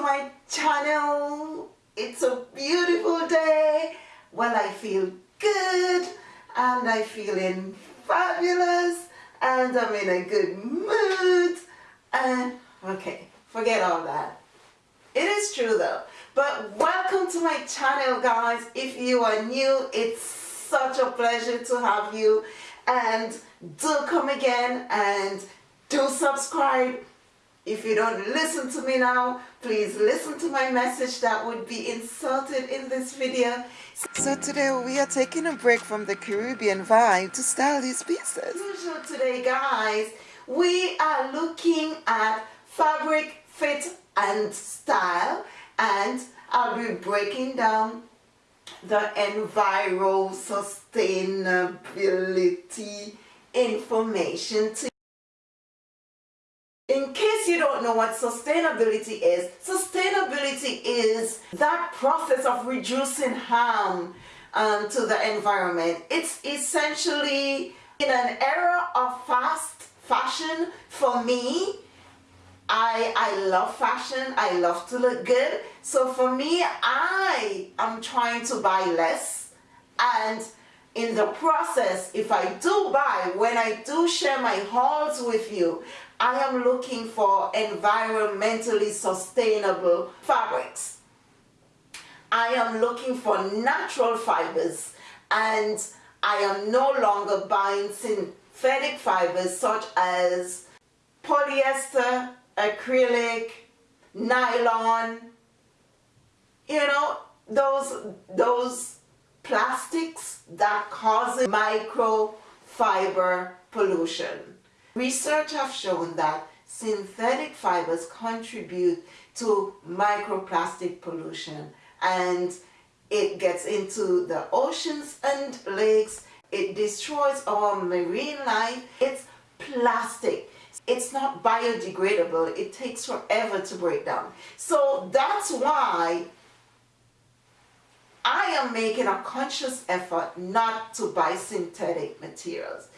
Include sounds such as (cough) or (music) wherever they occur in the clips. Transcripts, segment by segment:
my channel. It's a beautiful day. Well, I feel good and I'm feeling fabulous and I'm in a good mood and okay, forget all that. It is true though. But welcome to my channel guys. If you are new, it's such a pleasure to have you and do come again and do subscribe if you don't listen to me now, please listen to my message that would be inserted in this video. So today we are taking a break from the Caribbean vibe to style these pieces. So today guys, we are looking at fabric, fit and style and I'll be breaking down the enviro sustainability information to in case you don't know what sustainability is, sustainability is that process of reducing harm um, to the environment. It's essentially in an era of fast fashion for me, I, I love fashion, I love to look good. So for me, I am trying to buy less and in the process, if I do buy, when I do share my hauls with you, I am looking for environmentally sustainable fabrics. I am looking for natural fibers and I am no longer buying synthetic fibers such as polyester, acrylic, nylon, you know, those, those plastics that cause microfiber pollution. Research have shown that synthetic fibers contribute to microplastic pollution and it gets into the oceans and lakes. It destroys our marine life. It's plastic. It's not biodegradable. It takes forever to break down. So that's why I am making a conscious effort not to buy synthetic materials.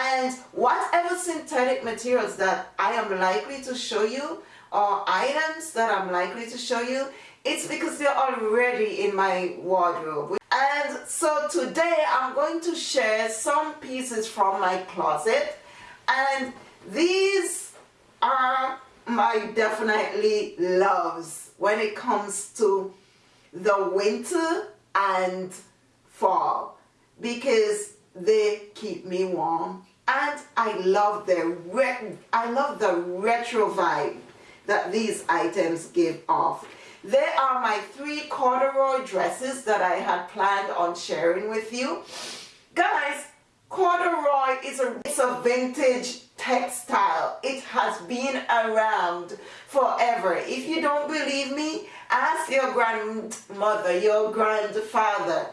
And whatever synthetic materials that I am likely to show you or items that I'm likely to show you, it's because they're already in my wardrobe. And so today I'm going to share some pieces from my closet and these are my definitely loves when it comes to the winter and fall because they keep me warm and I love the I love the retro vibe that these items give off. They are my three corduroy dresses that I had planned on sharing with you. Guys, corduroy is a, it's a vintage textile. It has been around forever. If you don't believe me, ask your grandmother, your grandfather,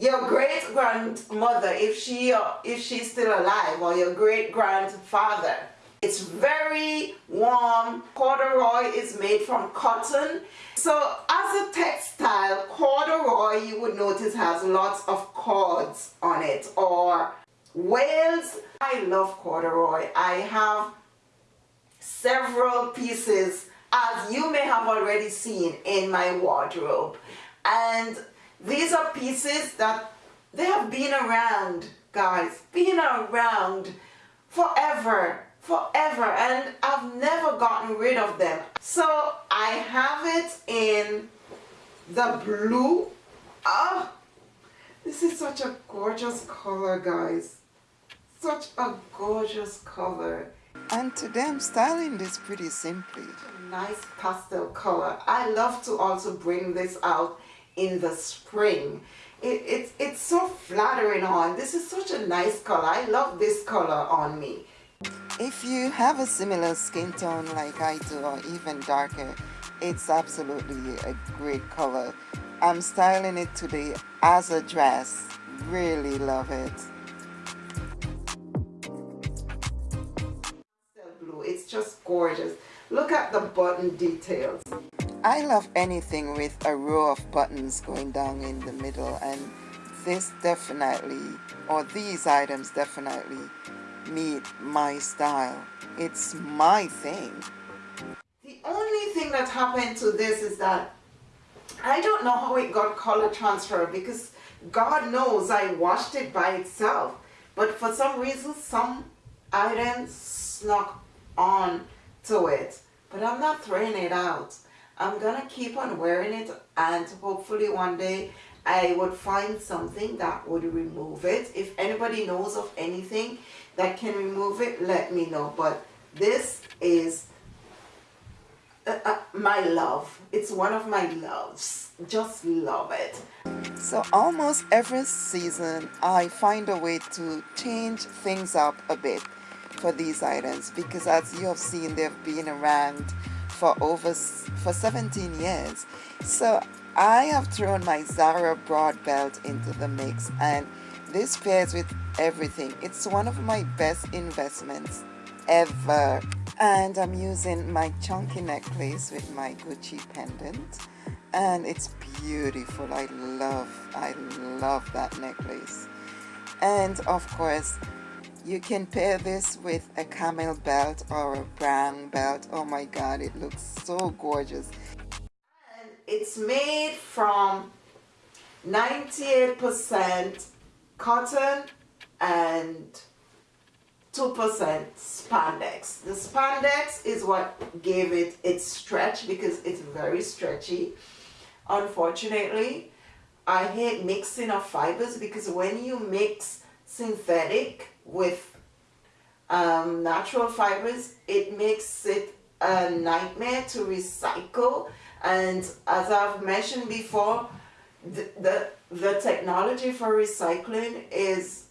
your great grandmother if she if she's still alive or your great grandfather it's very warm. Corduroy is made from cotton. So as a textile corduroy you would notice has lots of cords on it or wales i love corduroy. I have several pieces as you may have already seen in my wardrobe. And these are pieces that they have been around, guys, been around forever, forever, and I've never gotten rid of them. So I have it in the blue. Oh, this is such a gorgeous color, guys. Such a gorgeous color. And today I'm styling this pretty simply. Nice pastel color. I love to also bring this out in the spring. It, it, it's so flattering on. This is such a nice color. I love this color on me. If you have a similar skin tone like I do or even darker, it's absolutely a great color. I'm styling it today as a dress. Really love it. Blue, it's just gorgeous. Look at the button details. I love anything with a row of buttons going down in the middle and this definitely or these items definitely meet my style. It's my thing. The only thing that happened to this is that I don't know how it got color transfer because God knows I washed it by itself. But for some reason, some items snuck on to it. But I'm not throwing it out. I'm gonna keep on wearing it and hopefully one day I would find something that would remove it. If anybody knows of anything that can remove it, let me know. But this is uh, uh, my love. It's one of my loves. Just love it. So almost every season I find a way to change things up a bit for these items because as you have seen they've been around for over for 17 years. So I have thrown my Zara broad belt into the mix and this pairs with everything. It's one of my best investments ever. And I'm using my chunky necklace with my Gucci pendant and it's beautiful. I love I love that necklace. And of course you can pair this with a camel belt or a brown belt. Oh my god, it looks so gorgeous. And it's made from 98% cotton and 2% spandex. The spandex is what gave it its stretch because it's very stretchy. Unfortunately, I hate mixing of fibers because when you mix synthetic with um, natural fibers, it makes it a nightmare to recycle. And as I've mentioned before, the, the, the technology for recycling is,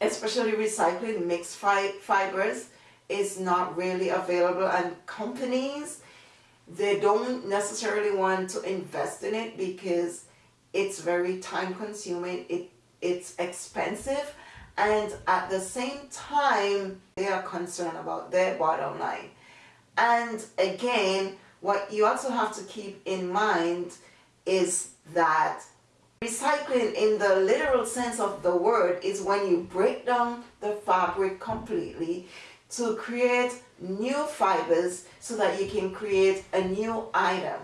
especially recycling mixed fi fibers, is not really available. And companies, they don't necessarily want to invest in it because it's very time consuming, it, it's expensive, and at the same time they are concerned about their bottom line. And again what you also have to keep in mind is that recycling in the literal sense of the word is when you break down the fabric completely to create new fibers so that you can create a new item.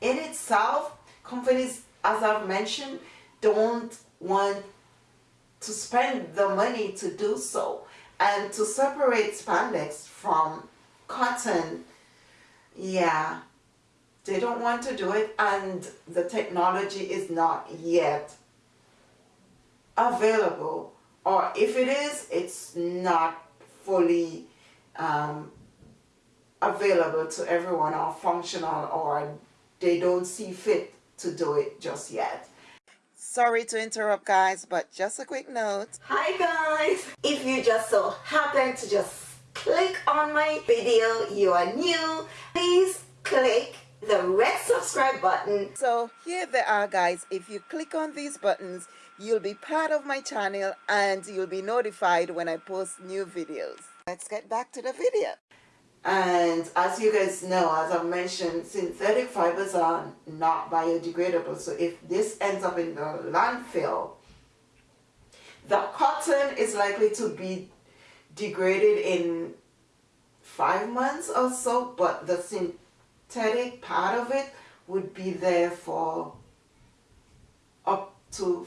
In itself companies as I've mentioned don't want to spend the money to do so and to separate spandex from cotton. Yeah they don't want to do it and the technology is not yet available. Or if it is it's not fully um, available to everyone or functional or they don't see fit to do it just yet Sorry to interrupt guys, but just a quick note. Hi guys! If you just so happen to just click on my video, you are new, please click the red subscribe button. So here they are guys, if you click on these buttons, you'll be part of my channel and you'll be notified when I post new videos. Let's get back to the video. And as you guys know, as I mentioned, synthetic fibers are not biodegradable. So if this ends up in the landfill, the cotton is likely to be degraded in five months or so, but the synthetic part of it would be there for up to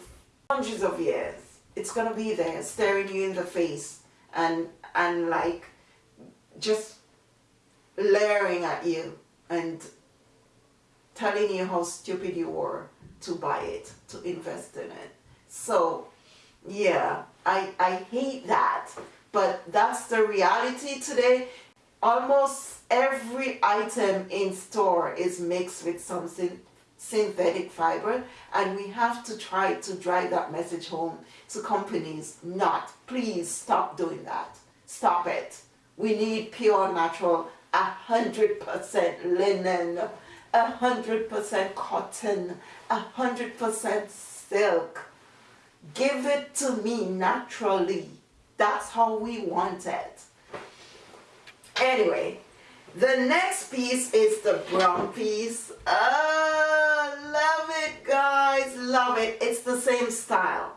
hundreds of years. It's going to be there staring you in the face and, and like just layering at you and telling you how stupid you were to buy it, to invest in it. So, yeah, I, I hate that. But that's the reality today. Almost every item in store is mixed with something synthetic fiber and we have to try to drive that message home to companies not please stop doing that stop it we need pure natural a hundred percent linen, a hundred percent cotton, a hundred percent silk. Give it to me naturally. That's how we want it. Anyway, the next piece is the brown piece. Oh, love it guys, love it. It's the same style.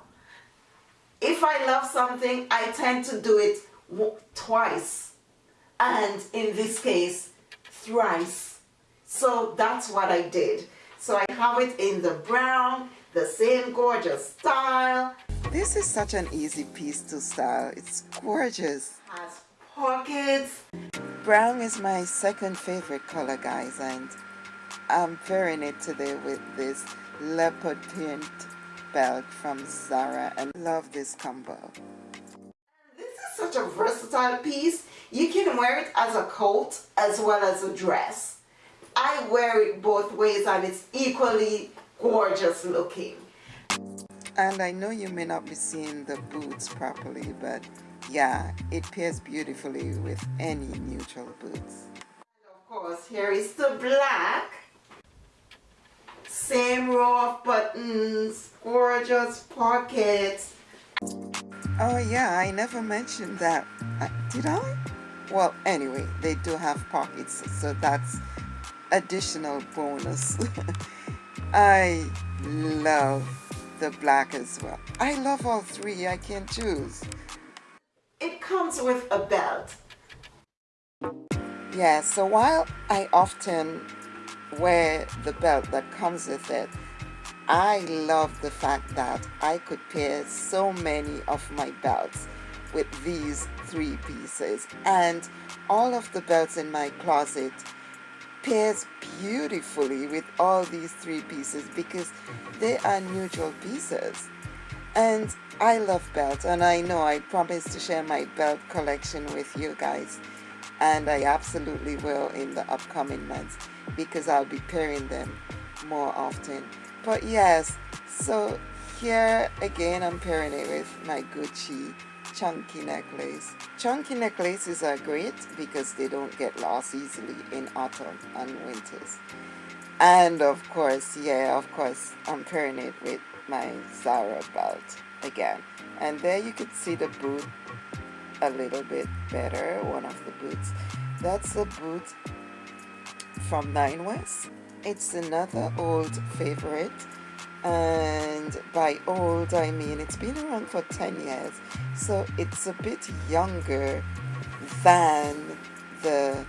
If I love something, I tend to do it twice and in this case thrice So that's what I did. So I have it in the brown, the same gorgeous style. This is such an easy piece to style. It's gorgeous. Has pockets. Brown is my second favorite color, guys, and I'm pairing it today with this leopard print belt from Zara and love this combo. Such a versatile piece. You can wear it as a coat as well as a dress. I wear it both ways and it's equally gorgeous looking. And I know you may not be seeing the boots properly, but yeah, it pairs beautifully with any neutral boots. And of course, here is the black. Same row of buttons, gorgeous pockets. Oh yeah, I never mentioned that. Uh, did I? Well, anyway, they do have pockets, so that's additional bonus. (laughs) I love the black as well. I love all three, I can choose. It comes with a belt. Yeah, so while I often wear the belt that comes with it, I love the fact that I could pair so many of my belts with these three pieces and all of the belts in my closet pairs beautifully with all these three pieces because they are neutral pieces. And I love belts and I know I promised to share my belt collection with you guys and I absolutely will in the upcoming months because I'll be pairing them more often but yes so here again I'm pairing it with my Gucci chunky necklace. Chunky necklaces are great because they don't get lost easily in autumn and winters. And of course, yeah, of course, I'm pairing it with my Zara belt again. And there you could see the boot a little bit better, one of the boots. That's the boot from Nine West. It's another old favorite and by old I mean it's been around for 10 years. So it's a bit younger than the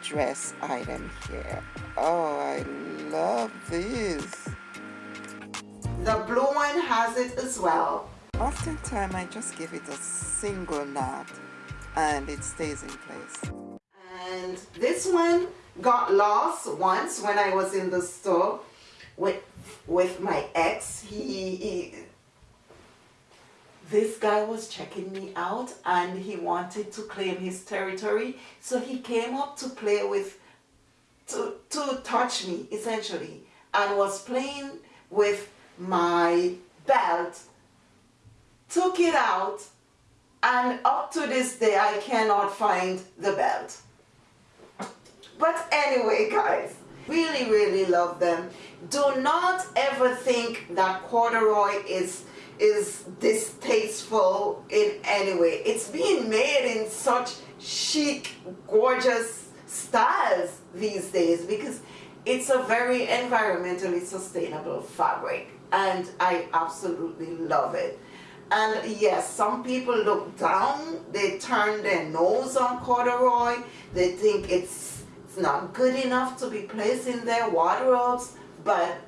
dress item here. Oh I love this. The blue one has it as well. Oftentimes I just give it a single knot and it stays in place. And this one got lost once when I was in the store with with my ex. He, he this guy was checking me out and he wanted to claim his territory. So he came up to play with to to touch me essentially and was playing with my belt. Took it out and up to this day I cannot find the belt but anyway guys really really love them. Do not ever think that corduroy is is distasteful in any way. It's being made in such chic gorgeous styles these days because it's a very environmentally sustainable fabric and I absolutely love it. And yes some people look down they turn their nose on corduroy they think it's it's not good enough to be placed in their wardrobes, but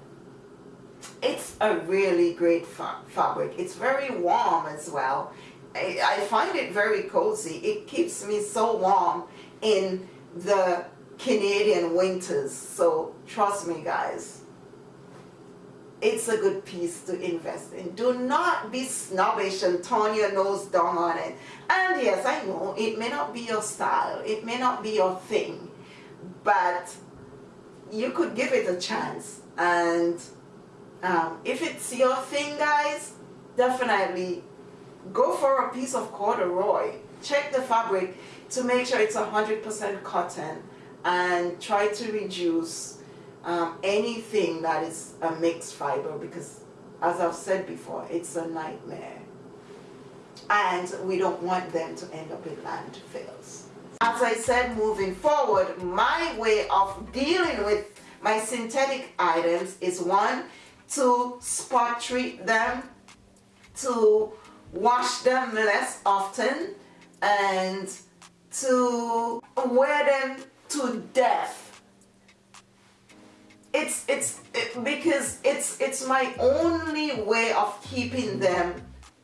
it's a really great fa fabric. It's very warm as well. I, I find it very cozy. It keeps me so warm in the Canadian winters. So trust me guys, it's a good piece to invest in. Do not be snobbish and turn your nose down on it. And yes, I know it may not be your style. It may not be your thing but you could give it a chance. And um, if it's your thing guys definitely go for a piece of corduroy. Check the fabric to make sure it's 100% cotton and try to reduce um, anything that is a mixed fiber because as I've said before it's a nightmare. And we don't want them to end up in landfills as I said, moving forward, my way of dealing with my synthetic items is one, to spot treat them, to wash them less often, and to wear them to death. It's it's it, because it's it's my only way of keeping them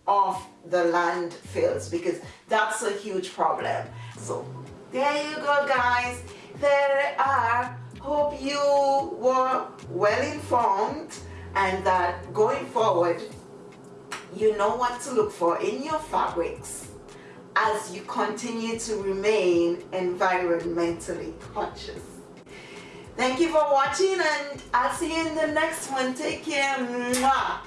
off the landfills because that's a huge problem. So there you go guys there are hope you were well informed and that going forward you know what to look for in your fabrics as you continue to remain environmentally conscious. Thank you for watching and I'll see you in the next one. Take care. Mwah.